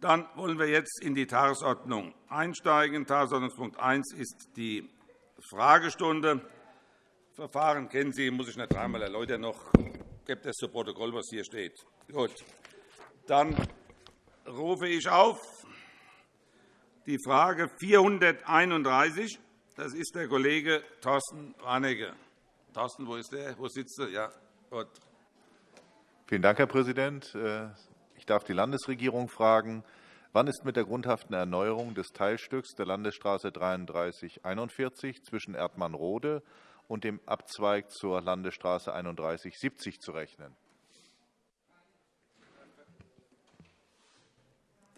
Dann wollen wir jetzt in die Tagesordnung einsteigen. Tagesordnungspunkt 1 ist die Fragestunde. Das Verfahren kennen Sie, muss ich nicht dreimal erläutern. Noch gibt es zu Protokoll, was hier steht. Gut. Dann rufe ich auf die Frage 431. Das ist der Kollege Thorsten Warnecke. Thorsten, wo ist der? Wo sitzt er? Ja, gut. Vielen Dank, Herr Präsident. Ich darf die Landesregierung fragen, wann ist mit der grundhaften Erneuerung des Teilstücks der Landesstraße 3341 zwischen Erdmann-Rode und dem Abzweig zur Landesstraße 3170 zu rechnen?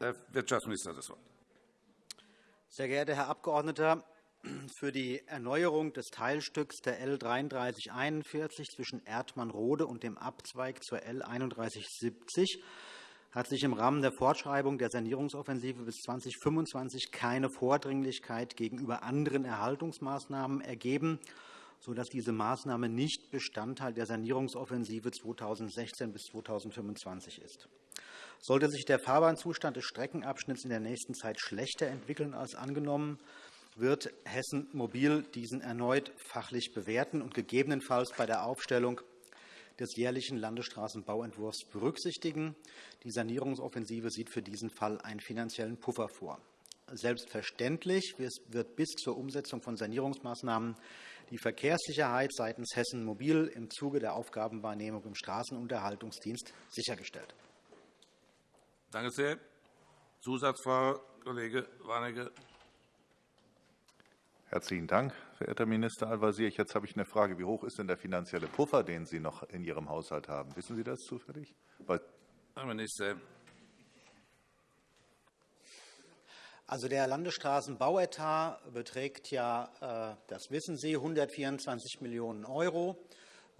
Der Wirtschaftsminister hat das Wort. Sehr geehrter Herr Abgeordneter, für die Erneuerung des Teilstücks der L 3341 zwischen Erdmann-Rode und dem Abzweig zur L 3170 hat sich im Rahmen der Fortschreibung der Sanierungsoffensive bis 2025 keine Vordringlichkeit gegenüber anderen Erhaltungsmaßnahmen ergeben, sodass diese Maßnahme nicht Bestandteil der Sanierungsoffensive 2016 bis 2025 ist. Sollte sich der Fahrbahnzustand des Streckenabschnitts in der nächsten Zeit schlechter entwickeln als angenommen, wird Hessen Mobil diesen erneut fachlich bewerten und gegebenenfalls bei der Aufstellung des jährlichen Landesstraßenbauentwurfs berücksichtigen. Die Sanierungsoffensive sieht für diesen Fall einen finanziellen Puffer vor. Selbstverständlich wird bis zur Umsetzung von Sanierungsmaßnahmen die Verkehrssicherheit seitens Hessen Mobil im Zuge der Aufgabenwahrnehmung im Straßenunterhaltungsdienst sichergestellt. Danke sehr. Zusatzfrage, Kollege Warnecke. Herzlichen Dank, verehrter Minister Al-Wazir. Jetzt habe ich eine Frage. Wie hoch ist denn der finanzielle Puffer, den Sie noch in Ihrem Haushalt haben? Wissen Sie das zufällig? Herr Minister. Also der Landesstraßenbauetat beträgt ja, äh, das wissen Sie, 124 Millionen €.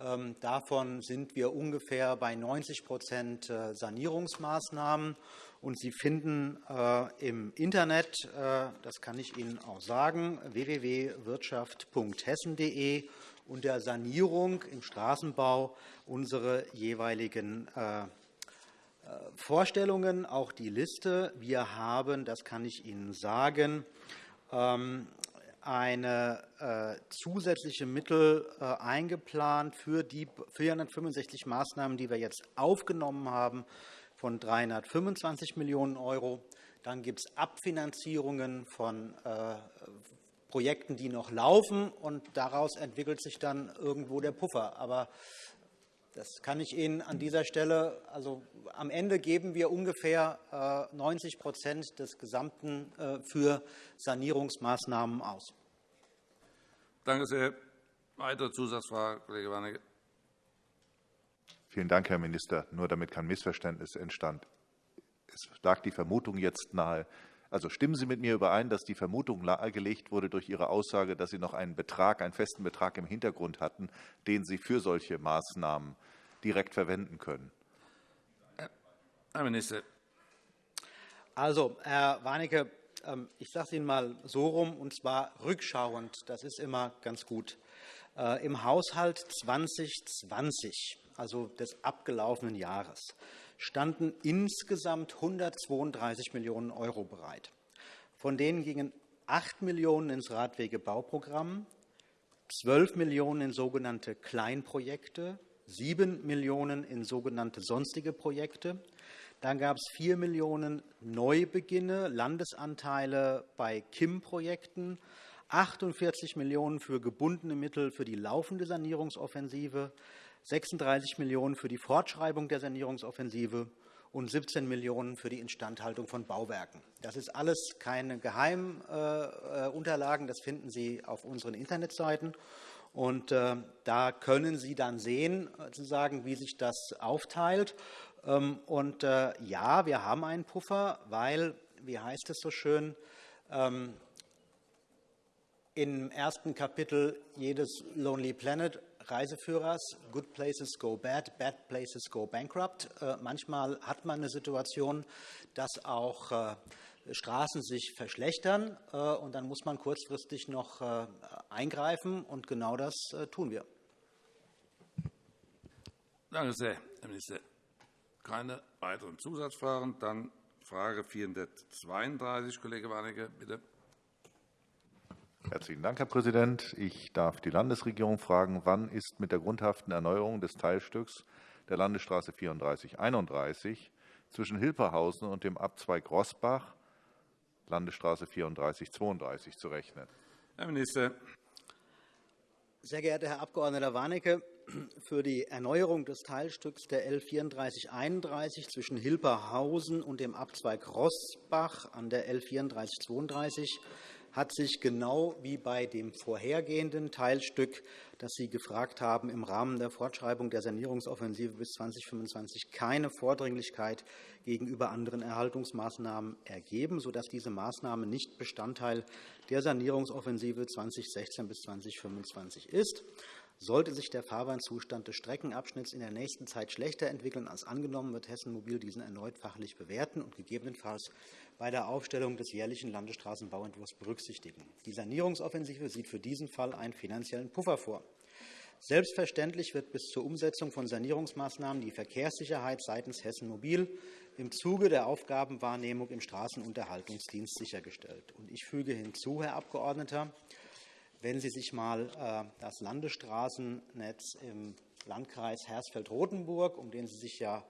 Ähm, davon sind wir ungefähr bei 90% äh, Sanierungsmaßnahmen. Und Sie finden äh, im Internet, äh, das kann ich Ihnen auch sagen, www.wirtschaft.hessen.de unter Sanierung im Straßenbau unsere jeweiligen Vorstellungen, auch die Liste. Wir haben, das kann ich Ihnen sagen, ähm, eine äh, zusätzliche Mittel äh, eingeplant für die 465 Maßnahmen, die wir jetzt aufgenommen haben, von 325 Millionen €. Dann gibt es Abfinanzierungen von äh, Projekten, die noch laufen, und daraus entwickelt sich dann irgendwo der Puffer. Aber das kann ich Ihnen an dieser Stelle. Also, am Ende geben wir ungefähr 90% äh, des Gesamten äh, für Sanierungsmaßnahmen aus. Danke sehr. Weitere Zusatzfrage, Kollege Warnecke. Vielen Dank, Herr Minister. Nur damit kein Missverständnis entstand. Es lag die Vermutung jetzt nahe, also stimmen Sie mit mir überein, dass die Vermutung nahegelegt wurde durch Ihre Aussage, dass Sie noch einen Betrag, einen festen Betrag im Hintergrund hatten, den Sie für solche Maßnahmen direkt verwenden können? Herr Minister. Also, Herr Warnecke, ähm, ich sage es Ihnen mal so rum, und zwar rückschauend. Das ist immer ganz gut. Äh, Im Haushalt 2020, also des abgelaufenen Jahres, standen insgesamt 132 Millionen € bereit. Von denen gingen 8 Millionen € ins Radwegebauprogramm, 12 Millionen € in sogenannte Kleinprojekte, 7 Millionen € in sogenannte sonstige Projekte. Dann gab es 4 Millionen € Neubeginne, Landesanteile bei KIM-Projekten, 48 Millionen € für gebundene Mittel für die laufende Sanierungsoffensive, 36 Millionen € für die Fortschreibung der Sanierungsoffensive und 17 Millionen € für die Instandhaltung von Bauwerken. Das ist alles keine Geheimunterlagen. Das finden Sie auf unseren Internetseiten. Und äh, da können Sie dann sehen, sozusagen, wie sich das aufteilt. Ähm, und äh, ja, wir haben einen Puffer, weil, wie heißt es so schön, ähm, im ersten Kapitel jedes Lonely Planet Reiseführers, Good Places Go Bad, Bad Places Go Bankrupt. Äh, manchmal hat man eine Situation, dass auch äh, Straßen sich verschlechtern, und dann muss man kurzfristig noch eingreifen, und genau das tun wir. Danke sehr, Herr Minister keine weiteren Zusatzfragen. Dann Frage 432, Kollege Warnecke, bitte. Herzlichen Dank, Herr Präsident. Ich darf die Landesregierung fragen, wann ist mit der grundhaften Erneuerung des Teilstücks der Landesstraße 3431 zwischen Hilperhausen und dem Abzweig Rossbach, Landesstraße 3432, zu rechnen? Herr Minister. Sehr geehrter Herr Abg. Warnecke, für die Erneuerung des Teilstücks der L 3431 zwischen Hilperhausen und dem Abzweig Rossbach an der L 3432 hat sich genau wie bei dem vorhergehenden Teilstück, das Sie gefragt haben, im Rahmen der Fortschreibung der Sanierungsoffensive bis 2025 keine Vordringlichkeit gegenüber anderen Erhaltungsmaßnahmen ergeben, sodass diese Maßnahme nicht Bestandteil der Sanierungsoffensive 2016 bis 2025 ist. Sollte sich der Fahrbahnzustand des Streckenabschnitts in der nächsten Zeit schlechter entwickeln als angenommen, wird Hessen Mobil diesen erneut fachlich bewerten und gegebenenfalls bei der Aufstellung des jährlichen Landesstraßenbauentwurfs berücksichtigen. Die Sanierungsoffensive sieht für diesen Fall einen finanziellen Puffer vor. Selbstverständlich wird bis zur Umsetzung von Sanierungsmaßnahmen die Verkehrssicherheit seitens Hessen Mobil im Zuge der Aufgabenwahrnehmung im Straßenunterhaltungsdienst sichergestellt. Ich füge hinzu, Herr Abgeordneter, wenn Sie sich einmal äh, das Landesstraßennetz im Landkreis Hersfeld-Rotenburg, um den Sie sich ja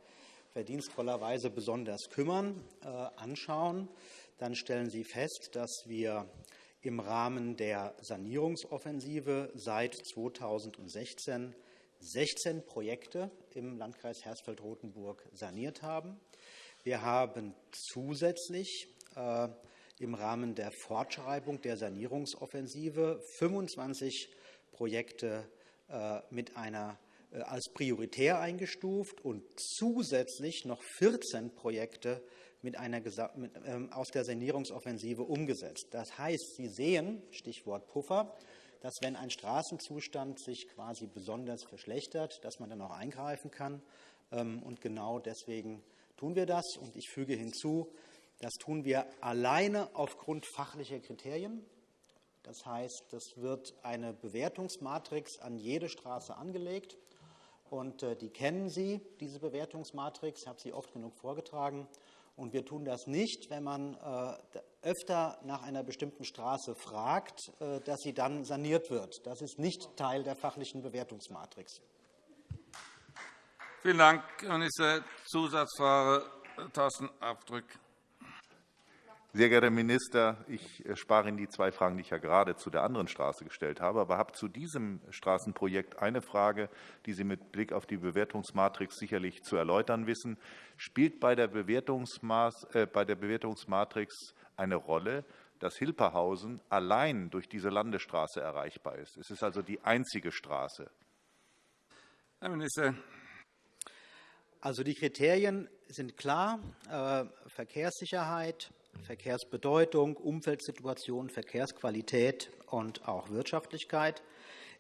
verdienstvollerweise besonders kümmern, äh, anschauen, dann stellen Sie fest, dass wir im Rahmen der Sanierungsoffensive seit 2016 16 Projekte im Landkreis Hersfeld-Rotenburg saniert haben. Wir haben zusätzlich äh, im Rahmen der Fortschreibung der Sanierungsoffensive 25 Projekte äh, mit einer äh, als prioritär eingestuft und zusätzlich noch 14 Projekte mit einer, mit, ähm, aus der Sanierungsoffensive umgesetzt. Das heißt, Sie sehen, Stichwort Puffer, dass wenn ein Straßenzustand sich quasi besonders verschlechtert, dass man dann auch eingreifen kann. Ähm, und genau deswegen tun wir das. Und ich füge hinzu, das tun wir alleine aufgrund fachlicher Kriterien. Das heißt, es wird eine Bewertungsmatrix an jede Straße angelegt. Und äh, die kennen Sie, diese Bewertungsmatrix. Ich habe sie oft genug vorgetragen. Und wir tun das nicht, wenn man äh, öfter nach einer bestimmten Straße fragt, äh, dass sie dann saniert wird. Das ist nicht Teil der fachlichen Bewertungsmatrix. Vielen Dank, Herr Minister. Zusatzfrage, Thorsten Abdrück. Sehr geehrter Herr Minister, ich äh, spare Ihnen die zwei Fragen, die ich ja gerade zu der anderen Straße gestellt habe, aber habe zu diesem Straßenprojekt eine Frage, die Sie mit Blick auf die Bewertungsmatrix sicherlich zu erläutern wissen. Spielt bei der, Bewertungsmaß, äh, bei der Bewertungsmatrix eine Rolle, dass Hilperhausen allein durch diese Landesstraße erreichbar ist? Es ist also die einzige Straße. Herr Minister. Also die Kriterien sind klar. Äh, Verkehrssicherheit, Verkehrsbedeutung, Umfeldsituation, Verkehrsqualität und auch Wirtschaftlichkeit.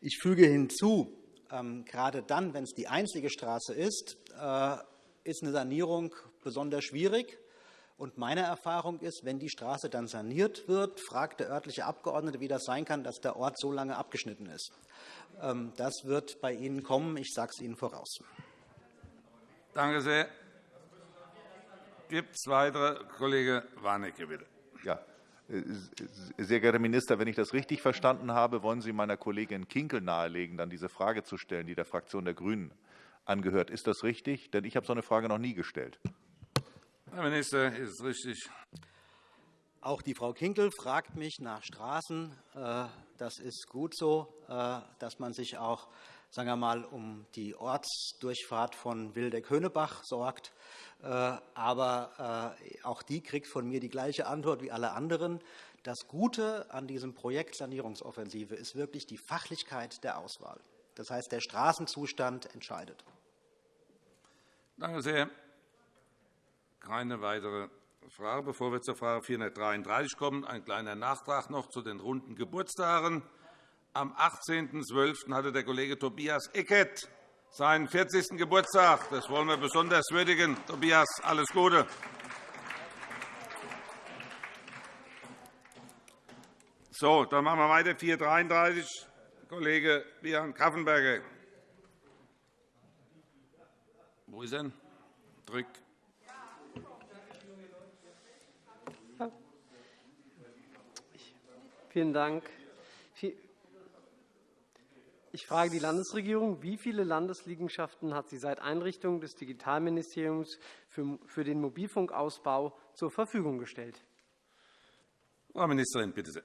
Ich füge hinzu, ähm, gerade dann, wenn es die einzige Straße ist, äh, ist eine Sanierung besonders schwierig. Und meine Erfahrung ist, wenn die Straße dann saniert wird, fragt der örtliche Abgeordnete, wie das sein kann, dass der Ort so lange abgeschnitten ist. Ähm, das wird bei Ihnen kommen. Ich sage es Ihnen voraus. Danke sehr. Gibt es weitere? Kollege Warnecke, bitte. Ja. Äh, sehr geehrter Herr Minister, wenn ich das richtig verstanden habe, wollen Sie meiner Kollegin Kinkel nahelegen, dann diese Frage zu stellen, die der Fraktion der GRÜNEN angehört. Ist das richtig? Denn ich habe so eine Frage noch nie gestellt. Herr Minister, ist es richtig? Auch die Frau Kinkel fragt mich nach Straßen. Äh, das ist gut so, äh, dass man sich auch sagen wir mal, um die Ortsdurchfahrt von Wildeck-Höhnebach sorgt. Äh, aber äh, auch die kriegt von mir die gleiche Antwort wie alle anderen. Das Gute an diesem Projekt Sanierungsoffensive ist wirklich die Fachlichkeit der Auswahl. Das heißt, der Straßenzustand entscheidet. Danke sehr. Keine weitere Frage. Bevor wir zur Frage 433 kommen, ein kleiner Nachtrag noch zu den runden Geburtstagen. Am 18.12. hatte der Kollege Tobias Eckert seinen 40. Geburtstag. Das wollen wir besonders würdigen. Tobias, alles Gute. So, dann machen wir weiter. 433, Kollege Björn Kaffenberger. Wo ist er? Drück. Vielen Dank. Ich frage die Landesregierung, wie viele Landesliegenschaften hat sie seit Einrichtung des Digitalministeriums für den Mobilfunkausbau zur Verfügung gestellt? Frau Ministerin, bitte sehr.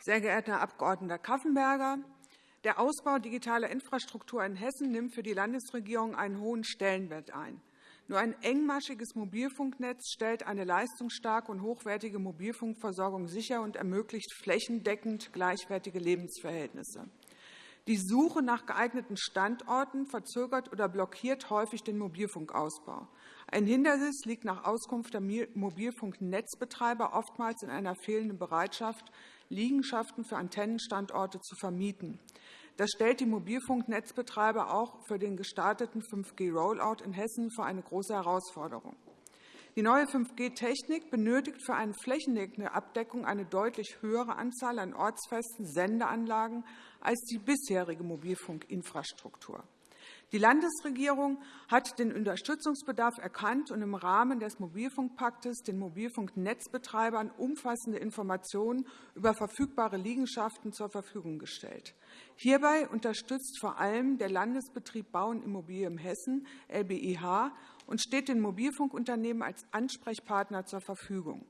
Sehr geehrter Herr Abg. Kaffenberger, der Ausbau digitaler Infrastruktur in Hessen nimmt für die Landesregierung einen hohen Stellenwert ein. Nur ein engmaschiges Mobilfunknetz stellt eine leistungsstarke und hochwertige Mobilfunkversorgung sicher und ermöglicht flächendeckend gleichwertige Lebensverhältnisse. Die Suche nach geeigneten Standorten verzögert oder blockiert häufig den Mobilfunkausbau. Ein Hindernis liegt nach Auskunft der Mobilfunknetzbetreiber oftmals in einer fehlenden Bereitschaft, Liegenschaften für Antennenstandorte zu vermieten. Das stellt die Mobilfunknetzbetreiber auch für den gestarteten 5G-Rollout in Hessen vor eine große Herausforderung. Die neue 5G-Technik benötigt für eine flächendeckende Abdeckung eine deutlich höhere Anzahl an ortsfesten Sendeanlagen als die bisherige Mobilfunkinfrastruktur. Die Landesregierung hat den Unterstützungsbedarf erkannt und im Rahmen des Mobilfunkpaktes den Mobilfunknetzbetreibern umfassende Informationen über verfügbare Liegenschaften zur Verfügung gestellt. Hierbei unterstützt vor allem der Landesbetrieb Bau und Immobilie im Hessen, LBIH, und steht den Mobilfunkunternehmen als Ansprechpartner zur Verfügung.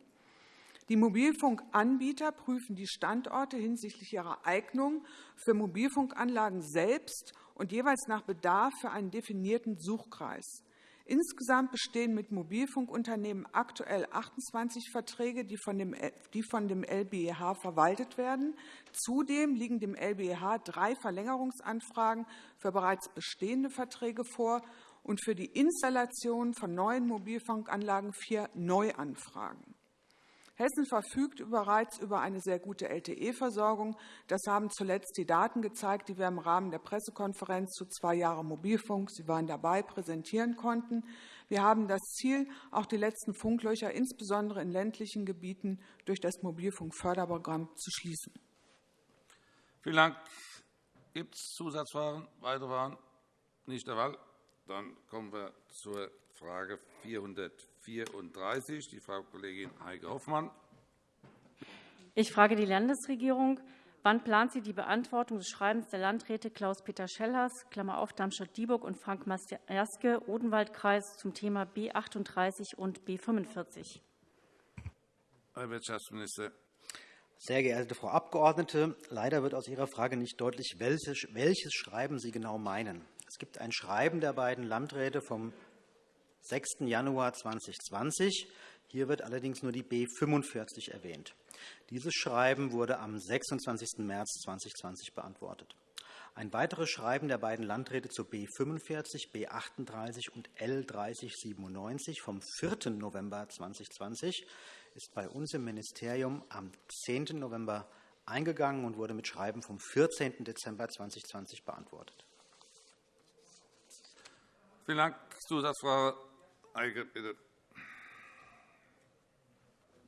Die Mobilfunkanbieter prüfen die Standorte hinsichtlich ihrer Eignung für Mobilfunkanlagen selbst und jeweils nach Bedarf für einen definierten Suchkreis. Insgesamt bestehen mit Mobilfunkunternehmen aktuell 28 Verträge, die von dem LBEH verwaltet werden. Zudem liegen dem LBEH drei Verlängerungsanfragen für bereits bestehende Verträge vor und für die Installation von neuen Mobilfunkanlagen vier Neuanfragen. Hessen verfügt bereits über eine sehr gute LTE-Versorgung. Das haben zuletzt die Daten gezeigt, die wir im Rahmen der Pressekonferenz zu zwei Jahren Mobilfunk, Sie waren dabei, präsentieren konnten. Wir haben das Ziel, auch die letzten Funklöcher, insbesondere in ländlichen Gebieten, durch das Mobilfunkförderprogramm zu schließen. Vielen Dank. Gibt es Zusatzfragen? Weitere Fragen? Nicht der Fall. Dann kommen wir zur Frage 434, die Frau Kollegin Heike Hoffmann. Ich frage die Landesregierung. Wann plant sie die Beantwortung des Schreibens der Landräte Klaus-Peter Schellers, Klammer auf Darmstadt-Dieburg und Frank Masterske, Odenwaldkreis, zum Thema B 38 und B 45? Herr Wirtschaftsminister. Sehr geehrte Frau Abgeordnete, leider wird aus Ihrer Frage nicht deutlich, welches Schreiben Sie genau meinen. Es gibt ein Schreiben der beiden Landräte vom 6. Januar 2020. Hier wird allerdings nur die B 45 erwähnt. Dieses Schreiben wurde am 26. März 2020 beantwortet. Ein weiteres Schreiben der beiden Landräte zu B 45, B 38 und L 3097 vom 4. November 2020 ist bei uns im Ministerium am 10. November eingegangen und wurde mit Schreiben vom 14. Dezember 2020 beantwortet. Vielen Dank. Zusatzfrage. Eike, bitte.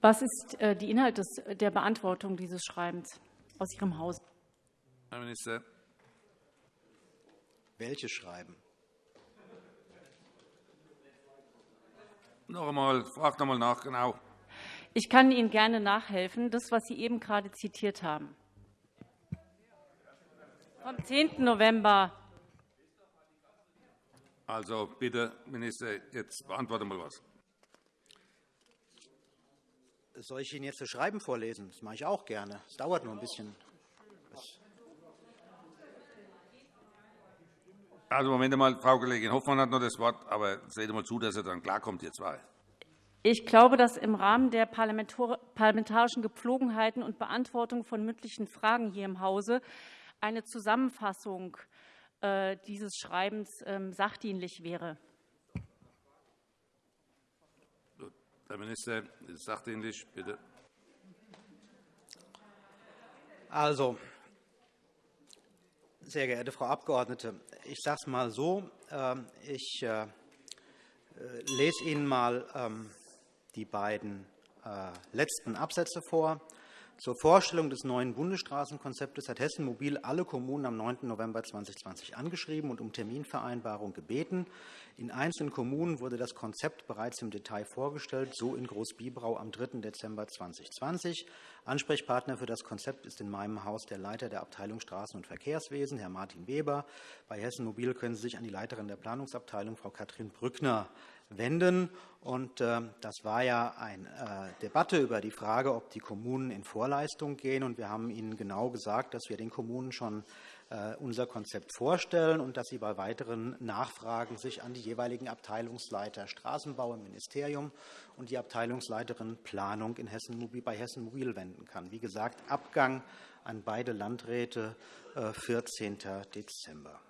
Was ist äh, die Inhalt der Beantwortung dieses Schreibens aus Ihrem Haus? Herr Minister. Welches Schreiben? Noch einmal, frag noch einmal nach, genau. Ich kann Ihnen gerne nachhelfen, das, was Sie eben gerade zitiert haben. Vom 10. November also bitte, Minister, jetzt beantworte mal was. Soll ich Ihnen jetzt das Schreiben vorlesen? Das mache ich auch gerne. Es dauert nur ein bisschen. Also, Moment einmal, Frau Kollegin Hoffmann hat noch das Wort, aber seht mal zu, dass er dann klarkommt, ihr zwei. Ich glaube, dass im Rahmen der parlamentarischen Gepflogenheiten und Beantwortung von mündlichen Fragen hier im Hause eine Zusammenfassung äh, dieses Schreibens ähm, sachdienlich wäre. Herr Minister, sachdienlich, bitte. Also, sehr geehrte Frau Abgeordnete, ich sage es mal so. Ähm, ich äh, lese Ihnen mal ähm, die beiden äh, letzten Absätze vor. Zur Vorstellung des neuen Bundesstraßenkonzeptes hat Hessen Mobil alle Kommunen am 9. November 2020 angeschrieben und um Terminvereinbarung gebeten. In einzelnen Kommunen wurde das Konzept bereits im Detail vorgestellt, so in Großbiberau am 3. Dezember 2020. Ansprechpartner für das Konzept ist in meinem Haus der Leiter der Abteilung Straßen- und Verkehrswesen, Herr Martin Weber. Bei Hessen Mobil können Sie sich an die Leiterin der Planungsabteilung, Frau Katrin Brückner, wenden. Und, äh, das war ja eine äh, Debatte über die Frage, ob die Kommunen in Vorleistung gehen. Und wir haben Ihnen genau gesagt, dass wir den Kommunen schon äh, unser Konzept vorstellen und dass sie bei weiteren Nachfragen sich an die jeweiligen Abteilungsleiter Straßenbau im Ministerium und die Abteilungsleiterin Planung in Hessen, bei Hessen Mobil wenden kann. Wie gesagt, Abgang an beide Landräte 14. Äh, Dezember.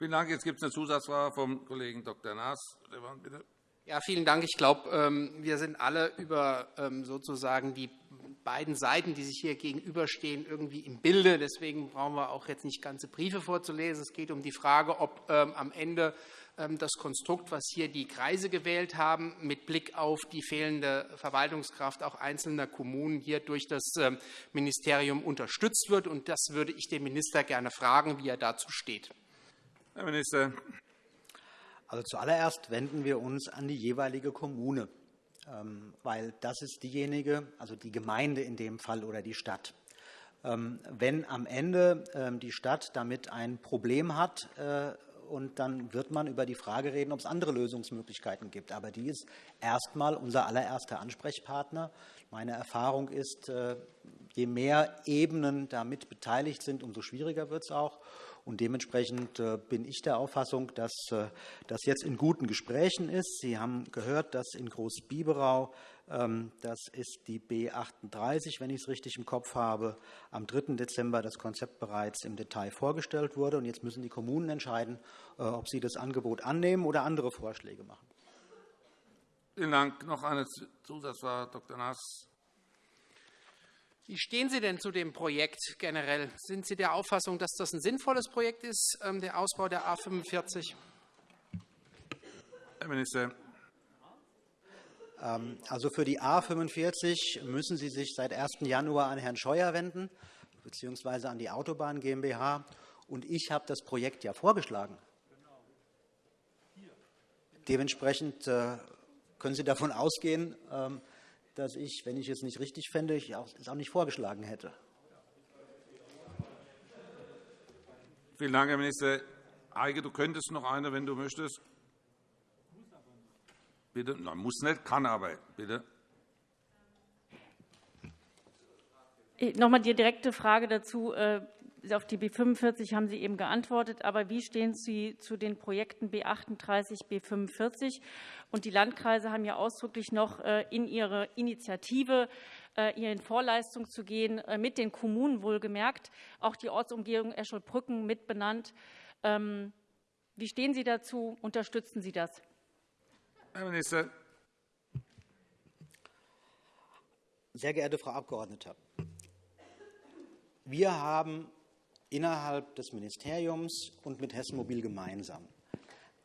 Vielen Dank. Jetzt gibt es eine Zusatzfrage vom Kollegen Dr. Naas. Bitte. Ja, vielen Dank. Ich glaube, ähm, wir sind alle über ähm, sozusagen die beiden Seiten, die sich hier gegenüberstehen, irgendwie im Bilde. Deswegen brauchen wir auch jetzt nicht ganze Briefe vorzulesen. Es geht um die Frage, ob ähm, am Ende das Konstrukt, was hier die Kreise gewählt haben, mit Blick auf die fehlende Verwaltungskraft auch einzelner Kommunen hier durch das Ministerium unterstützt wird. Und das würde ich den Minister gerne fragen, wie er dazu steht. Herr Minister. Also zuallererst wenden wir uns an die jeweilige Kommune, ähm, weil das ist diejenige, also die Gemeinde in dem Fall oder die Stadt. Ähm, wenn am Ende ähm, die Stadt damit ein Problem hat, äh, und dann wird man über die Frage reden, ob es andere Lösungsmöglichkeiten gibt. Aber die ist erst einmal unser allererster Ansprechpartner. Meine Erfahrung ist, äh, je mehr Ebenen damit beteiligt sind, umso schwieriger wird es auch. Und dementsprechend äh, bin ich der Auffassung, dass äh, das jetzt in guten Gesprächen ist. Sie haben gehört, dass in Großbiberau, ähm, das ist die B 38, wenn ich es richtig im Kopf habe, am 3. Dezember das Konzept bereits im Detail vorgestellt wurde. Und jetzt müssen die Kommunen entscheiden, äh, ob sie das Angebot annehmen oder andere Vorschläge machen. Vielen Dank. Noch eine Zusatzfrage, Dr. Naas. Wie stehen Sie denn zu dem Projekt generell? Sind Sie der Auffassung, dass das ein sinnvolles Projekt ist, ähm, der Ausbau der A 45? Herr Minister. Ähm, also für die A 45 müssen Sie sich seit 1. Januar an Herrn Scheuer wenden, bzw. an die Autobahn GmbH. Und ich habe das Projekt ja vorgeschlagen. Dementsprechend äh, können Sie davon ausgehen, ähm, dass ich, wenn ich es nicht richtig fände, es auch nicht vorgeschlagen hätte. Vielen Dank, Herr Minister. Heike, du könntest noch eine, wenn du möchtest. Bitte. Nein, muss nicht, kann aber. Bitte. Noch einmal die direkte Frage dazu. Auf die B 45 haben Sie eben geantwortet. Aber wie stehen Sie zu den Projekten B 38, B 45? Und die Landkreise haben ja ausdrücklich noch äh, in ihre Initiative äh, in Vorleistung zu gehen, äh, mit den Kommunen wohlgemerkt, auch die Ortsumgehung Escholbrücken mit benannt. Ähm, wie stehen Sie dazu? Unterstützen Sie das? Herr Minister. Sehr geehrte Frau Abgeordnete, wir haben innerhalb des Ministeriums und mit Hessen Mobil gemeinsam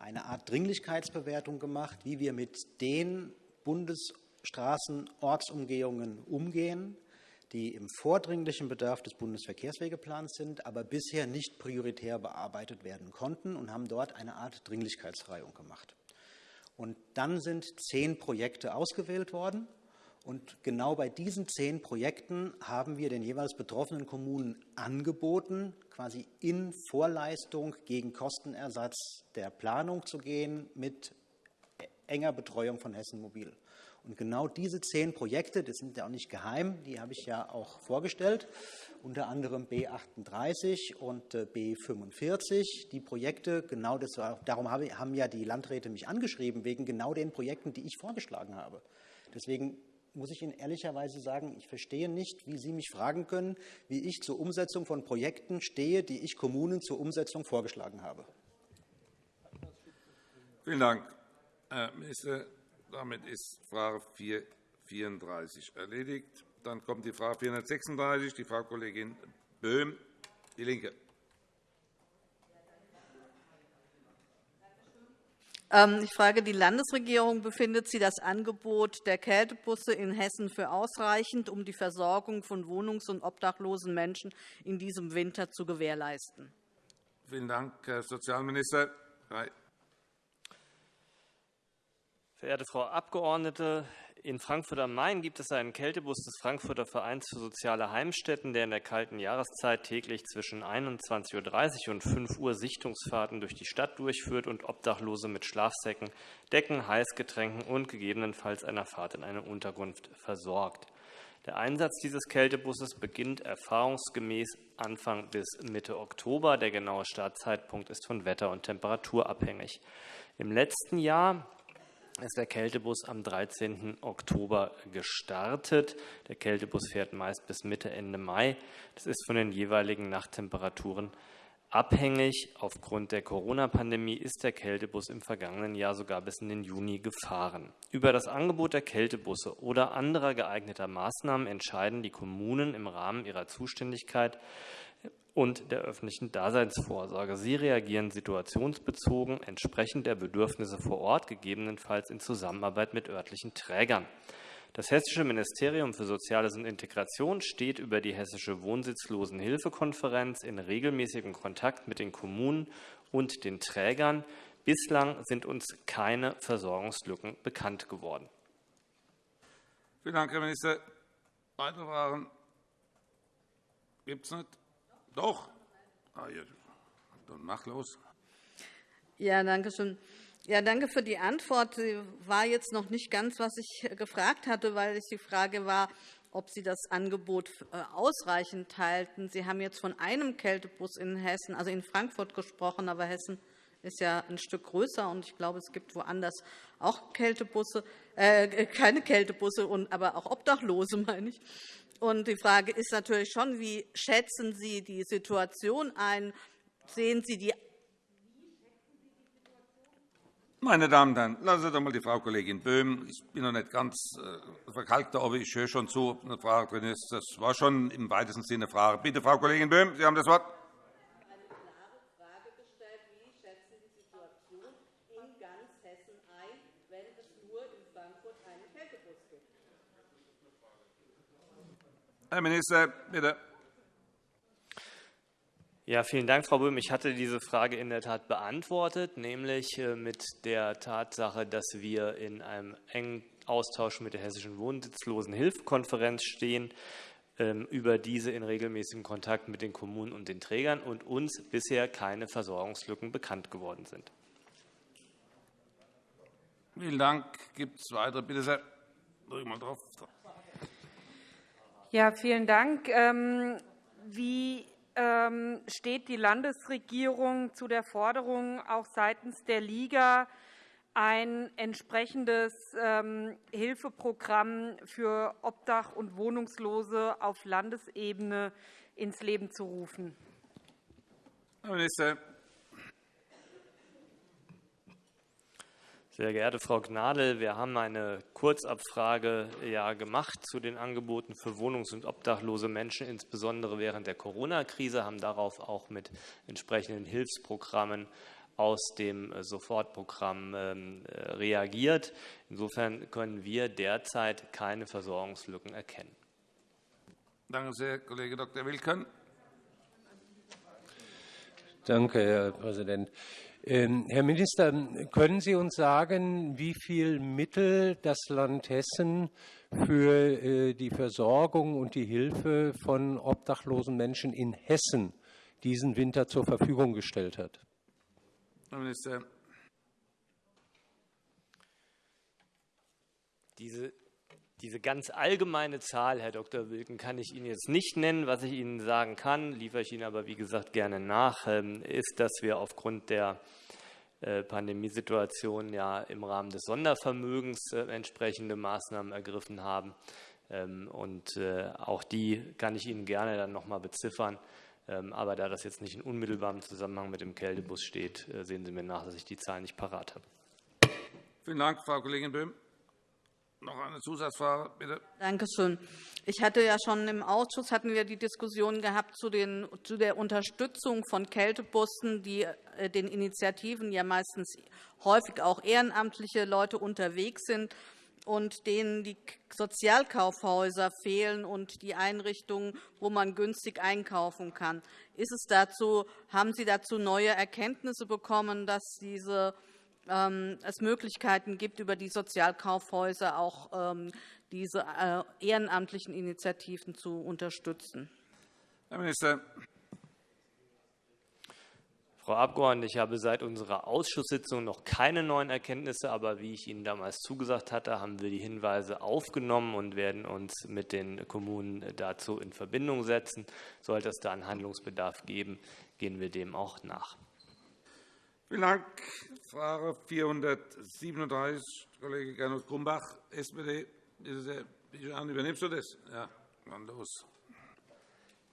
eine Art Dringlichkeitsbewertung gemacht, wie wir mit den Bundesstraßenortsumgehungen umgehen, die im vordringlichen Bedarf des Bundesverkehrswegeplans sind, aber bisher nicht prioritär bearbeitet werden konnten, und haben dort eine Art Dringlichkeitsreihung gemacht. Und dann sind zehn Projekte ausgewählt worden. Und genau bei diesen zehn Projekten haben wir den jeweils betroffenen Kommunen angeboten, quasi in Vorleistung gegen Kostenersatz der Planung zu gehen mit enger Betreuung von Hessen Mobil. Und genau diese zehn Projekte, das sind ja auch nicht geheim, die habe ich ja auch vorgestellt, unter anderem B 38 und äh, B 45. Die Projekte, genau das, darum haben ja die Landräte mich angeschrieben, wegen genau den Projekten, die ich vorgeschlagen habe. Deswegen muss ich Ihnen ehrlicherweise sagen, ich verstehe nicht, wie Sie mich fragen können, wie ich zur Umsetzung von Projekten stehe, die ich Kommunen zur Umsetzung vorgeschlagen habe. Vielen Dank, Herr Minister. Damit ist Frage 434 erledigt. Dann kommt die Frage 436, die Frau Kollegin Böhm, DIE LINKE. Ich frage die Landesregierung, befindet sie das Angebot der Kältebusse in Hessen für ausreichend, um die Versorgung von wohnungs- und obdachlosen Menschen in diesem Winter zu gewährleisten? Vielen Dank, Herr Sozialminister. Verehrte Frau Abgeordnete, in Frankfurt am Main gibt es einen Kältebus des Frankfurter Vereins für soziale Heimstätten, der in der kalten Jahreszeit täglich zwischen 21.30 Uhr und 5 Uhr Sichtungsfahrten durch die Stadt durchführt und Obdachlose mit Schlafsäcken, Decken, Heißgetränken und gegebenenfalls einer Fahrt in eine Unterkunft versorgt. Der Einsatz dieses Kältebusses beginnt erfahrungsgemäß Anfang bis Mitte Oktober. Der genaue Startzeitpunkt ist von Wetter und Temperatur abhängig. Im letzten Jahr ist der Kältebus am 13. Oktober gestartet. Der Kältebus fährt meist bis Mitte, Ende Mai. Das ist von den jeweiligen Nachttemperaturen abhängig. Aufgrund der Corona-Pandemie ist der Kältebus im vergangenen Jahr sogar bis in den Juni gefahren. Über das Angebot der Kältebusse oder anderer geeigneter Maßnahmen entscheiden die Kommunen im Rahmen ihrer Zuständigkeit und der öffentlichen Daseinsvorsorge. Sie reagieren situationsbezogen entsprechend der Bedürfnisse vor Ort, gegebenenfalls in Zusammenarbeit mit örtlichen Trägern. Das Hessische Ministerium für Soziales und Integration steht über die Hessische Wohnsitzlosenhilfekonferenz in regelmäßigem Kontakt mit den Kommunen und den Trägern. Bislang sind uns keine Versorgungslücken bekannt geworden. Vielen Dank, Herr Minister. Weitere Fragen gibt es nicht. Doch. Ah, ja. Dann mach los. Ja, danke schön. Ja, danke für die Antwort. Sie war jetzt noch nicht ganz, was ich gefragt hatte, weil die Frage war, ob Sie das Angebot äh, ausreichend halten. Sie haben jetzt von einem Kältebus in Hessen, also in Frankfurt gesprochen, aber Hessen ist ja ein Stück größer, und ich glaube, es gibt woanders auch Kältebusse, äh, keine Kältebusse, aber auch Obdachlose, meine ich. Und die Frage ist natürlich schon, wie schätzen Sie die Situation ein? Sehen Sie die meine Damen und Herren, lassen Sie doch einmal die Frau Kollegin Böhm. Ich bin noch nicht ganz äh, verkalkt, aber ich höre schon zu, ob eine Frage drin ist. Das war schon im weitesten Sinne eine Frage. Bitte, Frau Kollegin Böhm, Sie haben das Wort. Herr Minister, bitte. Ja, vielen Dank, Frau Böhm. Ich hatte diese Frage in der Tat beantwortet, nämlich äh, mit der Tatsache, dass wir in einem engen Austausch mit der Hessischen Wohnsitzlosenhilfekonferenz stehen, ähm, über diese in regelmäßigem Kontakt mit den Kommunen und den Trägern und uns bisher keine Versorgungslücken bekannt geworden sind. Vielen Dank. Gibt es weitere? Bitte sehr. Drück mal drauf. Ja, vielen Dank. Ähm, wie ähm, steht die Landesregierung zu der Forderung auch seitens der Liga, ein entsprechendes ähm, Hilfeprogramm für Obdach- und Wohnungslose auf Landesebene ins Leben zu rufen? Herr Minister. Sehr geehrte Frau Gnadl, wir haben eine Kurzabfrage ja gemacht zu den Angeboten für wohnungs- und obdachlose Menschen, insbesondere während der Corona-Krise, haben darauf auch mit entsprechenden Hilfsprogrammen aus dem Sofortprogramm ähm, reagiert. Insofern können wir derzeit keine Versorgungslücken erkennen. Danke sehr, Kollege Dr. Wilken. Danke, Herr Präsident. Ähm, Herr Minister, können Sie uns sagen, wie viel Mittel das Land Hessen für äh, die Versorgung und die Hilfe von obdachlosen Menschen in Hessen diesen Winter zur Verfügung gestellt hat? Herr Minister. Diese diese ganz allgemeine Zahl, Herr Dr. Wilken, kann ich Ihnen jetzt nicht nennen. Was ich Ihnen sagen kann, liefere ich Ihnen aber, wie gesagt, gerne nach, ähm, ist, dass wir aufgrund der äh, Pandemiesituation ja im Rahmen des Sondervermögens äh, entsprechende Maßnahmen ergriffen haben. Ähm, und äh, auch die kann ich Ihnen gerne dann noch einmal beziffern. Ähm, aber da das jetzt nicht in unmittelbarem Zusammenhang mit dem Kältebus steht, sehen Sie mir nach, dass ich die Zahlen nicht parat habe. Vielen Dank, Frau Kollegin Böhm. Noch eine Zusatzfrage, bitte. Danke schön. Ich hatte ja schon im Ausschuss hatten wir die Diskussion gehabt zu, den, zu der Unterstützung von Kältebussen, die äh, den Initiativen ja meistens häufig auch ehrenamtliche Leute unterwegs sind und denen die Sozialkaufhäuser fehlen und die Einrichtungen, wo man günstig einkaufen kann. Ist es dazu, haben Sie dazu neue Erkenntnisse bekommen, dass diese, es Möglichkeiten gibt, über die Sozialkaufhäuser auch ähm, diese äh, ehrenamtlichen Initiativen zu unterstützen? Herr Minister. Frau Abgeordnete, ich habe seit unserer Ausschusssitzung noch keine neuen Erkenntnisse, aber wie ich Ihnen damals zugesagt hatte, haben wir die Hinweise aufgenommen und werden uns mit den Kommunen dazu in Verbindung setzen. Sollte es da einen Handlungsbedarf geben, gehen wir dem auch nach. Vielen Dank. Frage 437, Kollege Gernot Grumbach, SPD. Bitte sehr. Übernimmst du das? Ja, dann los.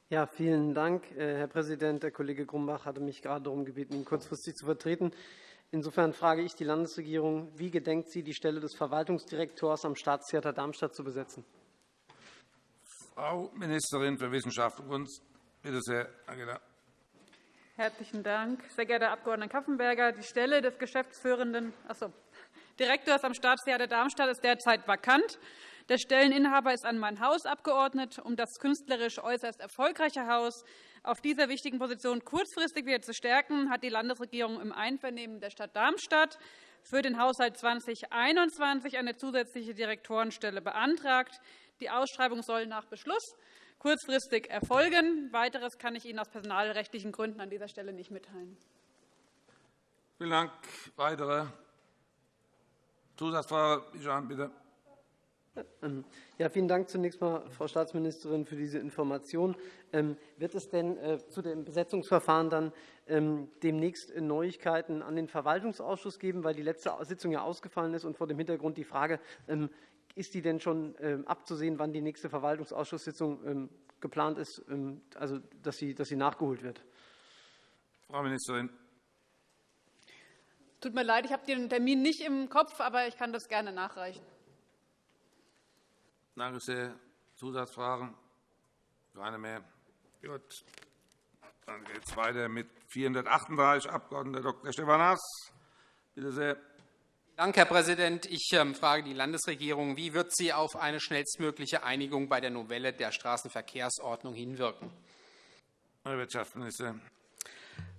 Ja, vielen Dank, äh, Herr Präsident. Der Kollege Grumbach hatte mich gerade darum gebeten, ihn kurzfristig zu vertreten. Insofern frage ich die Landesregierung, wie gedenkt sie, die Stelle des Verwaltungsdirektors am Staatstheater Darmstadt zu besetzen? Frau Ministerin für Wissenschaft und Kunst. Bitte sehr, Angela. Herzlichen Dank, sehr geehrter Herr Abg. Kaffenberger. Die Stelle des geschäftsführenden achso, Direktors am Staatstheater Darmstadt ist derzeit vakant. Der Stelleninhaber ist an mein Haus abgeordnet, um das künstlerisch äußerst erfolgreiche Haus auf dieser wichtigen Position kurzfristig wieder zu stärken, hat die Landesregierung im Einvernehmen der Stadt Darmstadt für den Haushalt 2021 eine zusätzliche Direktorenstelle beantragt. Die Ausschreibung soll nach Beschluss kurzfristig erfolgen. Weiteres kann ich Ihnen aus personalrechtlichen Gründen an dieser Stelle nicht mitteilen. Vielen Dank. Weitere Zusatzfrage, bitte. Ähm, ja, vielen Dank zunächst einmal, Frau Staatsministerin, für diese Information. Ähm, wird es denn äh, zu dem Besetzungsverfahren dann ähm, demnächst Neuigkeiten an den Verwaltungsausschuss geben, weil die letzte Sitzung ja ausgefallen ist und vor dem Hintergrund die Frage, ist die denn schon abzusehen, wann die nächste Verwaltungsausschusssitzung geplant ist, also dass sie, dass sie nachgeholt wird? Frau Ministerin. Tut mir leid, ich habe den Termin nicht im Kopf, aber ich kann das gerne nachreichen. Danke sehr. Zusatzfragen? Keine mehr. Gut. Dann geht es weiter mit 438 Abg. Dr. Stefanas. Bitte sehr. Danke, Herr Präsident. Ich ähm, frage die Landesregierung, wie wird sie auf eine schnellstmögliche Einigung bei der Novelle der Straßenverkehrsordnung hinwirken? Herr Wirtschaftsminister.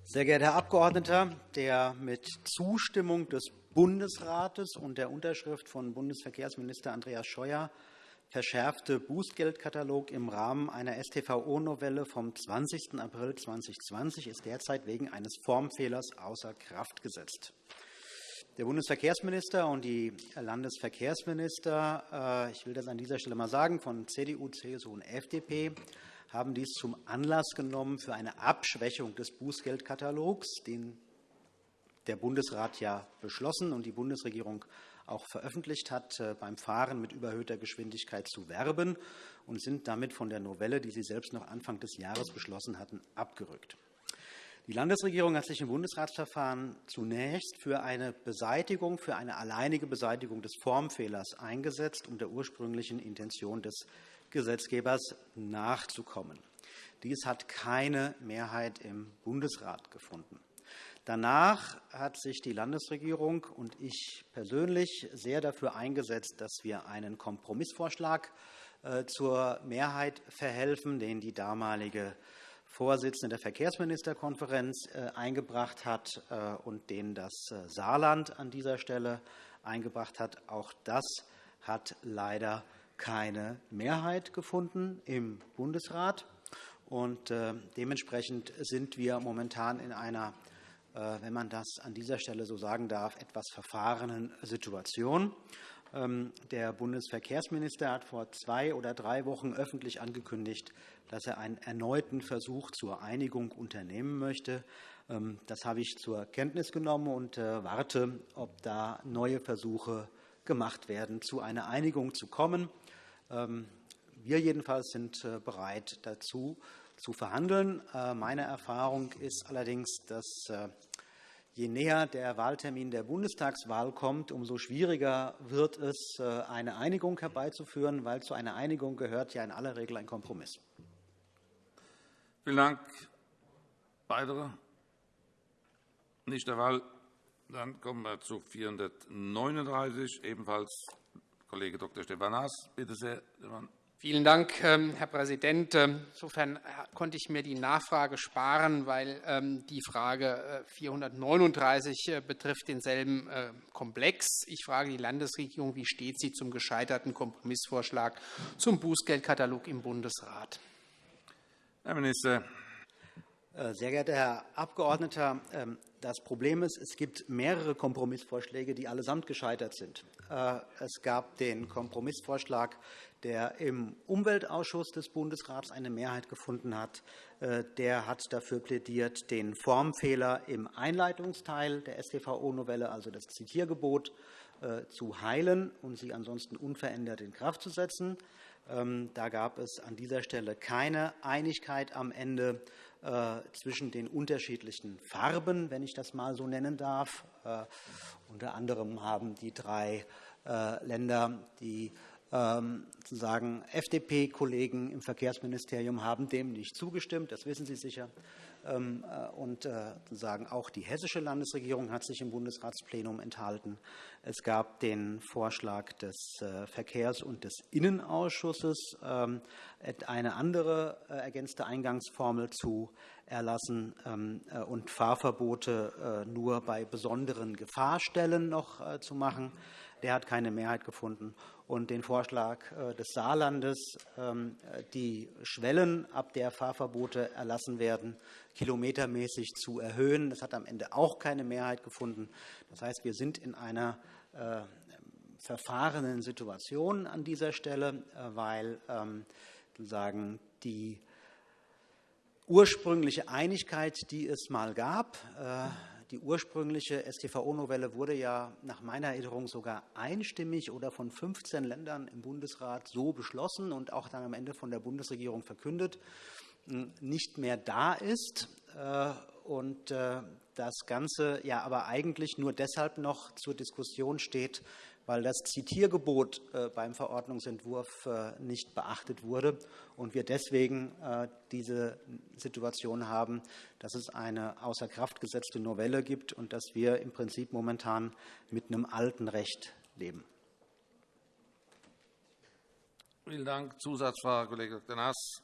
Sehr geehrter Herr Abgeordneter, der mit Zustimmung des Bundesrates und der Unterschrift von Bundesverkehrsminister Andreas Scheuer verschärfte Bußgeldkatalog im Rahmen einer StVO-Novelle vom 20. April 2020 ist derzeit wegen eines Formfehlers außer Kraft gesetzt. Der Bundesverkehrsminister und die Landesverkehrsminister, äh, ich will das an dieser Stelle mal sagen, von CDU, CSU und FDP, haben dies zum Anlass genommen für eine Abschwächung des Bußgeldkatalogs, den der Bundesrat ja beschlossen und die Bundesregierung auch veröffentlicht hat, äh, beim Fahren mit überhöhter Geschwindigkeit zu werben und sind damit von der Novelle, die Sie selbst noch Anfang des Jahres beschlossen hatten, abgerückt. Die Landesregierung hat sich im Bundesratsverfahren zunächst für eine Beseitigung, für eine alleinige Beseitigung des Formfehlers eingesetzt, um der ursprünglichen Intention des Gesetzgebers nachzukommen. Dies hat keine Mehrheit im Bundesrat gefunden. Danach hat sich die Landesregierung und ich persönlich sehr dafür eingesetzt, dass wir einen Kompromissvorschlag äh, zur Mehrheit verhelfen, den die damalige Vorsitzende der Verkehrsministerkonferenz äh, eingebracht hat äh, und den das Saarland an dieser Stelle eingebracht hat. Auch das hat leider keine Mehrheit gefunden im Bundesrat. Und dementsprechend sind wir momentan in einer wenn man das an dieser Stelle so sagen darf, etwas verfahrenen Situation. Ähm, der Bundesverkehrsminister hat vor zwei oder drei Wochen öffentlich angekündigt, dass er einen erneuten Versuch zur Einigung unternehmen möchte. Ähm, das habe ich zur Kenntnis genommen und äh, warte, ob da neue Versuche gemacht werden, zu einer Einigung zu kommen. Ähm, wir jedenfalls sind äh, bereit dazu, zu verhandeln. Äh, meine Erfahrung ist allerdings, dass äh, je näher der Wahltermin der Bundestagswahl kommt, umso schwieriger wird es, äh, eine Einigung herbeizuführen, weil zu einer Einigung gehört ja in aller Regel ein Kompromiss. Vielen Dank. Weitere? Nicht der Fall. Dann kommen wir zu 439, ebenfalls Kollege Dr. Stefan Haas. Bitte sehr, Stefan. Vielen Dank, ähm, Herr Präsident. Ähm, insofern äh, konnte ich mir die Nachfrage sparen, weil ähm, die Frage 439 äh, betrifft denselben äh, Komplex. Ich frage die Landesregierung, wie steht sie zum gescheiterten Kompromissvorschlag zum Bußgeldkatalog im Bundesrat? Herr Minister. Sehr geehrter Herr Abgeordneter, das Problem ist, es gibt mehrere Kompromissvorschläge, die allesamt gescheitert sind. Es gab den Kompromissvorschlag der im Umweltausschuss des Bundesrats eine Mehrheit gefunden hat, äh, der hat dafür plädiert, den Formfehler im Einleitungsteil der StVO-Novelle, also das Zitiergebot, äh, zu heilen und sie ansonsten unverändert in Kraft zu setzen. Ähm, da gab es an dieser Stelle keine Einigkeit am Ende äh, zwischen den unterschiedlichen Farben, wenn ich das mal so nennen darf. Unter anderem haben die drei Länder, die sozusagen FDP-Kollegen im Verkehrsministerium haben dem nicht zugestimmt. Das wissen Sie sicher. Ähm, äh, und äh, sozusagen auch die hessische Landesregierung hat sich im Bundesratsplenum enthalten. Es gab den Vorschlag des äh, Verkehrs- und des Innenausschusses, ähm, eine andere ergänzte Eingangsformel zu erlassen und Fahrverbote nur bei besonderen Gefahrstellen noch zu machen. Der hat keine Mehrheit gefunden und den Vorschlag äh, des Saarlandes, ähm, die Schwellen, ab der Fahrverbote erlassen werden, kilometermäßig zu erhöhen. Das hat am Ende auch keine Mehrheit gefunden. Das heißt, wir sind in einer äh, verfahrenen Situation an dieser Stelle, äh, weil ähm, sozusagen die ursprüngliche Einigkeit, die es mal gab, die ursprüngliche StVO-Novelle wurde ja nach meiner Erinnerung sogar einstimmig oder von 15 Ländern im Bundesrat so beschlossen und auch dann am Ende von der Bundesregierung verkündet, hm, nicht mehr da ist. Äh, und äh, das Ganze ja aber eigentlich nur deshalb noch zur Diskussion steht, weil das Zitiergebot äh, beim Verordnungsentwurf äh, nicht beachtet wurde und wir deswegen äh, diese Situation haben, dass es eine außer Kraft gesetzte Novelle gibt und dass wir im Prinzip momentan mit einem alten Recht leben. Vielen Dank. Zusatzfrage, Kollege Dr. Naas.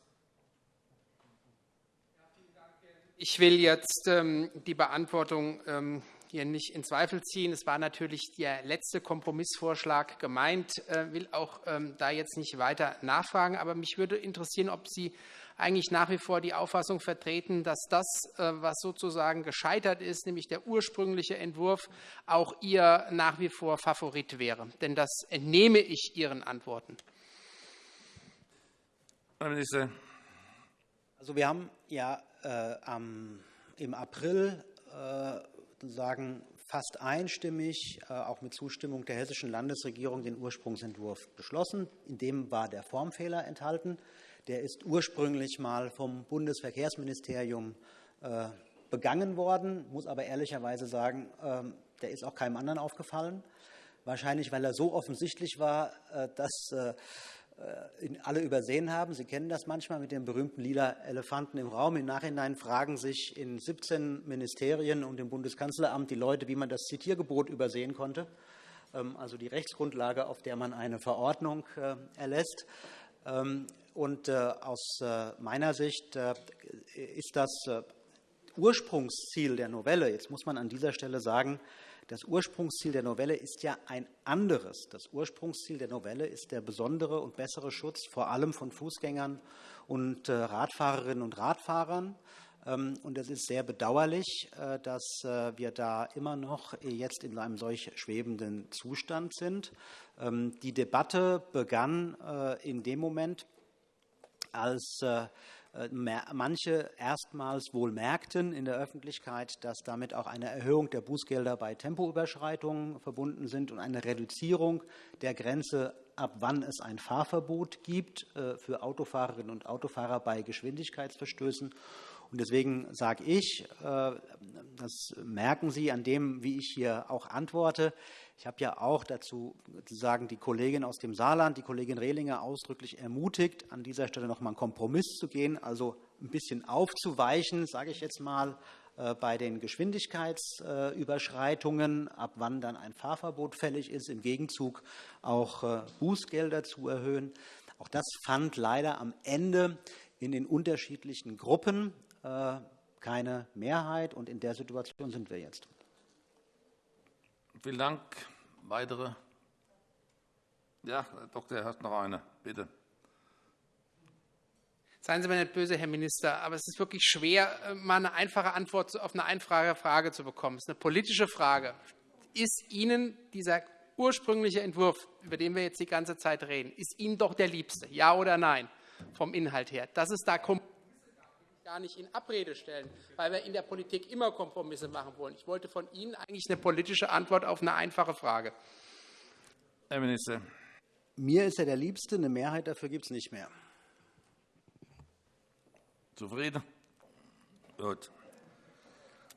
Ich will jetzt ähm, die Beantwortung ähm, hier nicht in Zweifel ziehen. Es war natürlich der letzte Kompromissvorschlag gemeint. Ich äh, will auch ähm, da jetzt nicht weiter nachfragen. Aber mich würde interessieren, ob Sie eigentlich nach wie vor die Auffassung vertreten, dass das, äh, was sozusagen gescheitert ist, nämlich der ursprüngliche Entwurf, auch Ihr nach wie vor Favorit wäre. Denn das entnehme ich Ihren Antworten. Herr Minister. Also wir haben ja äh, im April äh, sagen, fast einstimmig, äh, auch mit Zustimmung der hessischen Landesregierung, den Ursprungsentwurf beschlossen. In dem war der Formfehler enthalten. Der ist ursprünglich mal vom Bundesverkehrsministerium äh, begangen worden, muss aber ehrlicherweise sagen, ähm, der ist auch keinem anderen aufgefallen. Wahrscheinlich, weil er so offensichtlich war, äh, dass alle übersehen haben. Sie kennen das manchmal mit dem berühmten lila Elefanten im Raum. Im Nachhinein fragen sich in 17 Ministerien und im Bundeskanzleramt die Leute, wie man das Zitiergebot übersehen konnte, ähm, also die Rechtsgrundlage, auf der man eine Verordnung äh, erlässt. Ähm, und äh, aus meiner Sicht ist das Ursprungsziel der Novelle, jetzt muss man an dieser Stelle sagen, das Ursprungsziel der Novelle ist ja ein anderes. Das Ursprungsziel der Novelle ist der besondere und bessere Schutz vor allem von Fußgängern und äh, Radfahrerinnen und Radfahrern. Ähm, und es ist sehr bedauerlich, äh, dass äh, wir da immer noch jetzt in einem solch schwebenden Zustand sind. Ähm, die Debatte begann in dem Moment, als manche erstmals wohl merkten in der Öffentlichkeit, dass damit auch eine Erhöhung der Bußgelder bei Tempoüberschreitungen verbunden sind und eine Reduzierung der Grenze, ab wann es ein Fahrverbot gibt äh, für Autofahrerinnen und Autofahrer bei Geschwindigkeitsverstößen. Deswegen sage ich, äh, das merken Sie an dem, wie ich hier auch antworte. Ich habe ja auch dazu sagen die Kollegin aus dem Saarland, die Kollegin Rehlinger, ausdrücklich ermutigt, an dieser Stelle noch einmal einen Kompromiss zu gehen, also ein bisschen aufzuweichen, sage ich jetzt mal, äh, bei den Geschwindigkeitsüberschreitungen, ab wann dann ein Fahrverbot fällig ist, im Gegenzug auch äh, Bußgelder zu erhöhen. Auch das fand leider am Ende in den unterschiedlichen Gruppen keine Mehrheit. Und in der Situation sind wir jetzt. Vielen Dank. Weitere? Ja, Herr Doktor, Herr hat noch eine. Bitte. Seien Sie mir nicht böse, Herr Minister, aber es ist wirklich schwer, äh, mal eine einfache Antwort auf eine einfache Frage zu bekommen. Es ist eine politische Frage. Ist Ihnen dieser ursprüngliche Entwurf, über den wir jetzt die ganze Zeit reden, ist Ihnen doch der liebste? Ja oder nein? Vom Inhalt her. Dass es da Kompromisse gar nicht in Abrede stellen, weil wir in der Politik immer Kompromisse machen wollen. Ich wollte von Ihnen eigentlich eine politische Antwort auf eine einfache Frage. Herr Minister. Mir ist er der Liebste. Eine Mehrheit dafür gibt es nicht mehr. Zufrieden? Gut.